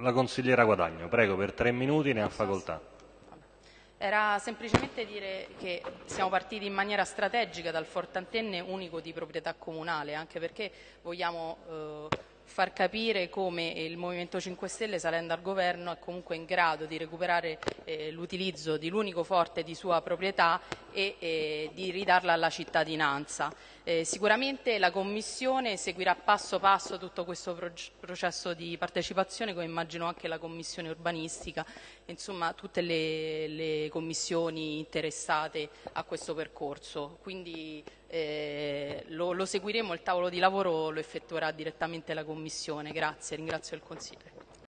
La consigliera Guadagno, prego, per tre minuti ne ha facoltà. Era semplicemente dire che siamo partiti in maniera strategica dal Forte Antenne unico di proprietà comunale, anche perché vogliamo eh, far capire come il Movimento 5 Stelle, salendo al governo, è comunque in grado di recuperare eh, l'utilizzo di l'unico forte di sua proprietà e eh, di ridarla alla cittadinanza. Eh, sicuramente la Commissione seguirà passo passo tutto questo processo di partecipazione, come immagino anche la Commissione urbanistica, insomma tutte le, le commissioni interessate a questo percorso. Quindi eh, lo, lo seguiremo, il tavolo di lavoro lo effettuerà direttamente la Commissione. Grazie, ringrazio il Consiglio.